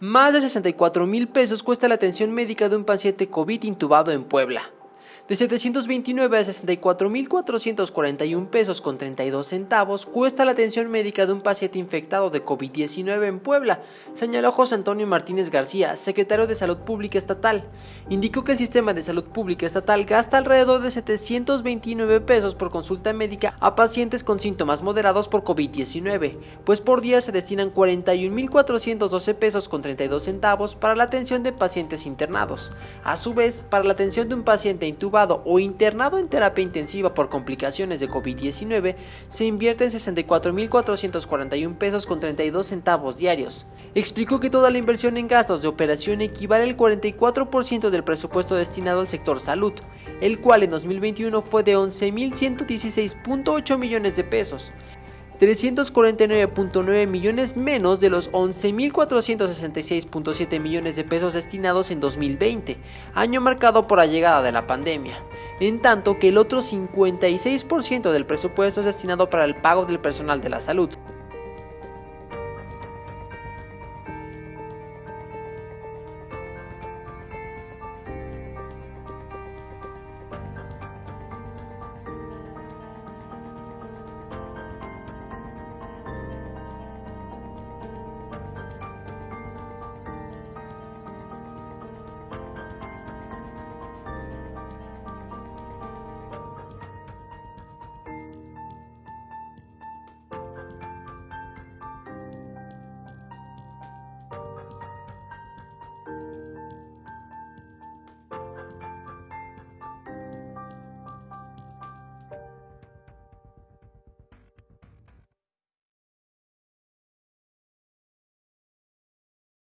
Más de 64 mil pesos cuesta la atención médica de un paciente COVID intubado en Puebla de 729 a 64.441 pesos con 32 centavos cuesta la atención médica de un paciente infectado de COVID-19 en Puebla, señaló José Antonio Martínez García, secretario de Salud Pública Estatal. Indicó que el sistema de salud pública estatal gasta alrededor de 729 pesos por consulta médica a pacientes con síntomas moderados por COVID-19, pues por día se destinan 41.412 pesos con 32 centavos para la atención de pacientes internados. A su vez, para la atención de un paciente intubado o internado en terapia intensiva por complicaciones de COVID-19, se invierte en 64.441 pesos con 32 centavos diarios. Explicó que toda la inversión en gastos de operación equivale al 44% del presupuesto destinado al sector salud, el cual en 2021 fue de 11.116.8 millones de pesos. 349.9 millones menos de los 11.466.7 millones de pesos destinados en 2020, año marcado por la llegada de la pandemia, en tanto que el otro 56% del presupuesto es destinado para el pago del personal de la salud.